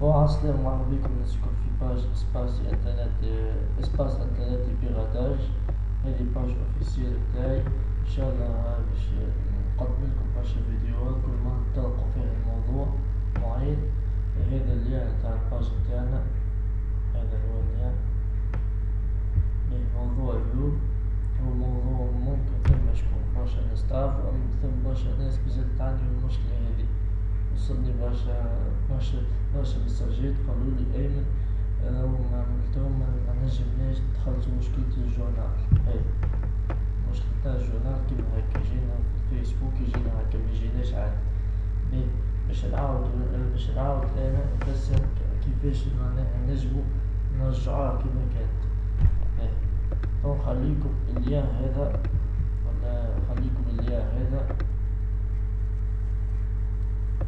السلام مرحبا بكم نسكن في page Espace Internet Espace Internet piratage هذه page officielle تاعي إن شاء الله باش نقدم لكم برشا فيديوهات كل ما تلقوا فيها الموضوع معين هذا ال lien تاع ال page تاعنا هذا هو ال lien موضوع اليوم. هو موضوع ممكن ثم شكون برشا ناس تعرف ثم برشا ناس بزاف تعاني من المشكلة هذه وصلني برشا برشا مساجات قالولي أيمن راهم عملتهم منجمناش تخلصو مشكلة الجورنال. هاي مشكلة تاع الجورنال كيما هاكا يجينا في الفيسبوك يجينا هاكا ميجيناش عاد. باش نعاود باش نعاود أنا نفسر كيفاش معناها نجمو نرجعوها كيما كانت. هاي نخليكم اللين هذا ولا نخليكم اللين هذا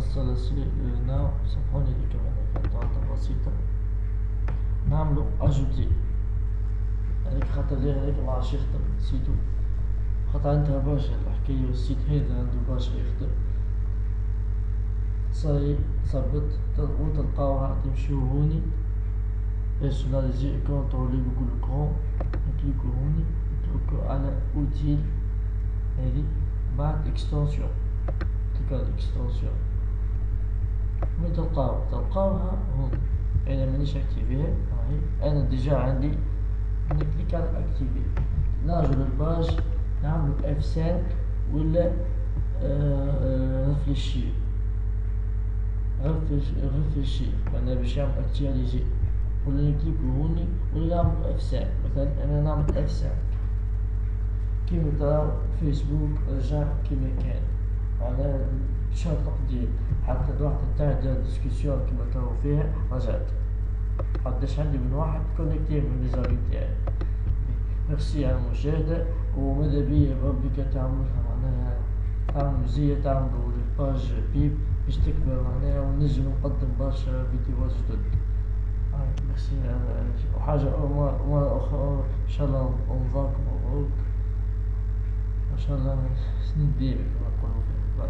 هنا سامحوني دي كمان غلطة بسيطة نعملو أجوتي هذيك خاطر ليه هذيك معرفش يخدم نسيتو خاطر عندها برشا الحكاية والسيت هذا عنده برشا يخدم صاي ثبت وتلقاوها تمشيو هوني. بيرسوناليزي كونت لي جوجل كروم نكليكو هوني نتركو على أوتيل هذي. بعد extension. clic على ال extension. وين تلقاو تلقاوها هون أنا مانيش activé ها هاي أنا déjà عندي نكليك على activer. نرجو لل page نعملو F 5 ولا rafraîchir rafraîchir معناها باش يعمل actualiser ولا نكليكو هوني ولا نعمل F 5 مثلا أنا نعمل اف 5 كيما تراو فيسبوك رجع كيما كان. معناها شهر تقدير حتى الواحد تاع دار ديسكسيون كيما كانوا فيها رجعت قداش عندي من واحد كونيكتي من لي تاعي ميرسي على المشاهدة وماذا بيا ربي تعملها معناها تعمل مزية تعملوا الباج بيب باش تكبر معناها ونجم نقدم برشا فيديوهات جدد ميرسي وحاجة أخرى إن شاء الله رمضانكم مبروك إن شاء الله سنين ديما كما نقولوا في